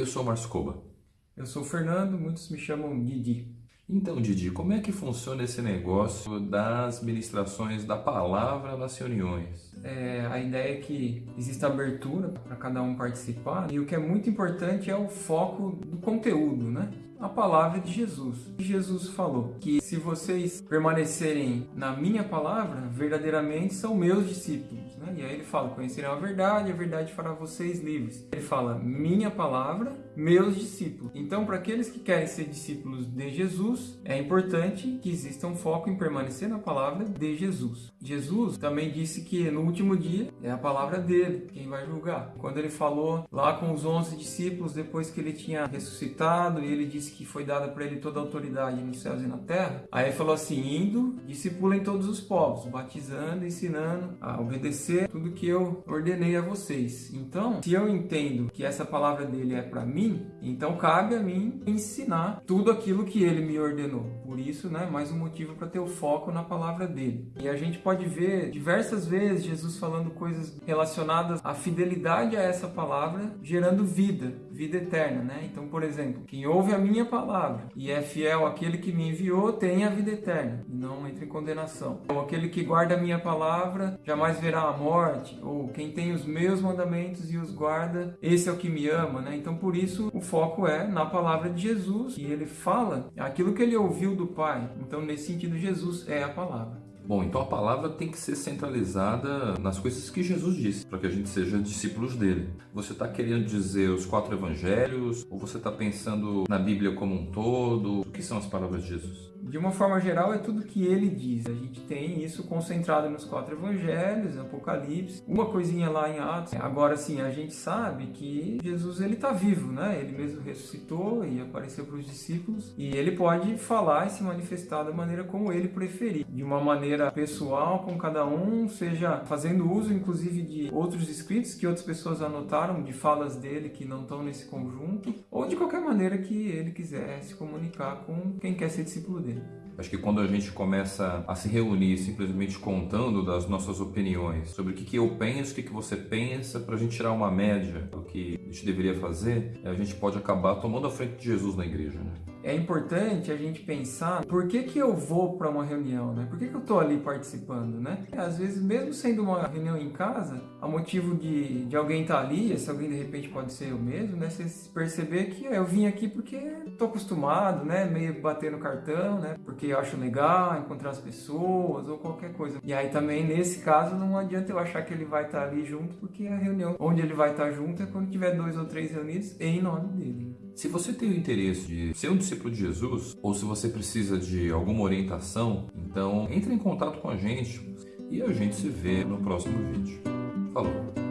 Eu sou o Márcio Coba. Eu sou o Fernando, muitos me chamam Didi. Então, Didi, como é que funciona esse negócio das ministrações da palavra nas reuniões? É, a ideia é que exista abertura para cada um participar e o que é muito importante é o foco do conteúdo, né? A palavra de Jesus. Jesus falou que se vocês permanecerem na minha palavra, verdadeiramente são meus discípulos. Né? E aí ele fala: conhecerão a verdade, a verdade fará vocês livres. Ele fala: minha palavra, meus discípulos. Então, para aqueles que querem ser discípulos de Jesus, é importante que exista um foco em permanecer na palavra de Jesus. Jesus também disse que no último dia é a palavra dele quem vai julgar. Quando ele falou lá com os 11 discípulos, depois que ele tinha ressuscitado, ele disse que foi dada para ele toda a autoridade nos céus e na terra, aí ele falou assim: indo, discipulem todos os povos, batizando, ensinando a obedecer tudo que eu ordenei a vocês. Então, se eu entendo que essa palavra dele é para mim, então cabe a mim ensinar tudo aquilo que ele me ordenou. Por isso, né, mais um motivo para ter o foco na palavra dele. E a gente pode ver diversas vezes Jesus falando coisas relacionadas à fidelidade a essa palavra, gerando vida, vida eterna, né? Então, por exemplo, quem ouve a minha palavra e é fiel àquele que me enviou, tem a vida eterna e não entra em condenação. Ou aquele que guarda a minha palavra jamais verá a morte, ou quem tem os meus mandamentos e os guarda, esse é o que me ama, né? Então, por isso, o foco é na palavra de Jesus e ele fala aquilo que ele ouviu do Pai. Então, nesse sentido, Jesus é a palavra. Bom, então a palavra tem que ser centralizada nas coisas que Jesus disse, para que a gente seja discípulos dele. Você está querendo dizer os quatro evangelhos, ou você está pensando na Bíblia como um todo? O que são as palavras de Jesus? De uma forma geral, é tudo que ele diz. A gente tem isso concentrado nos quatro evangelhos, Apocalipse, uma coisinha lá em Atos. Agora, sim, a gente sabe que Jesus ele está vivo, né? Ele mesmo ressuscitou e apareceu para os discípulos e ele pode falar e se manifestar da maneira como ele preferir, de uma maneira pessoal com cada um, seja fazendo uso, inclusive, de outros escritos que outras pessoas anotaram, de falas dele que não estão nesse conjunto, ou de qualquer maneira que ele quiser se comunicar com quem quer ser discípulo dele. Acho que quando a gente começa a se reunir simplesmente contando das nossas opiniões sobre o que, que eu penso, o que, que você pensa, para a gente tirar uma média do que a gente deveria fazer, a gente pode acabar tomando a frente de Jesus na igreja. Né? É importante a gente pensar por que, que eu vou para uma reunião, né? Por que, que eu estou ali participando, né? Às vezes, mesmo sendo uma reunião em casa, a motivo de, de alguém estar tá ali, esse alguém de repente pode ser eu mesmo, né? Você perceber que eu vim aqui porque estou acostumado, né? Meio bater no cartão, né? Porque eu acho legal encontrar as pessoas ou qualquer coisa. E aí também, nesse caso, não adianta eu achar que ele vai estar tá ali junto, porque a reunião onde ele vai estar tá junto é quando tiver dois ou três reunidos em nome dele. Se você tem o interesse de ser um discípulo de Jesus, ou se você precisa de alguma orientação, então entre em contato com a gente e a gente se vê no próximo vídeo. Falou!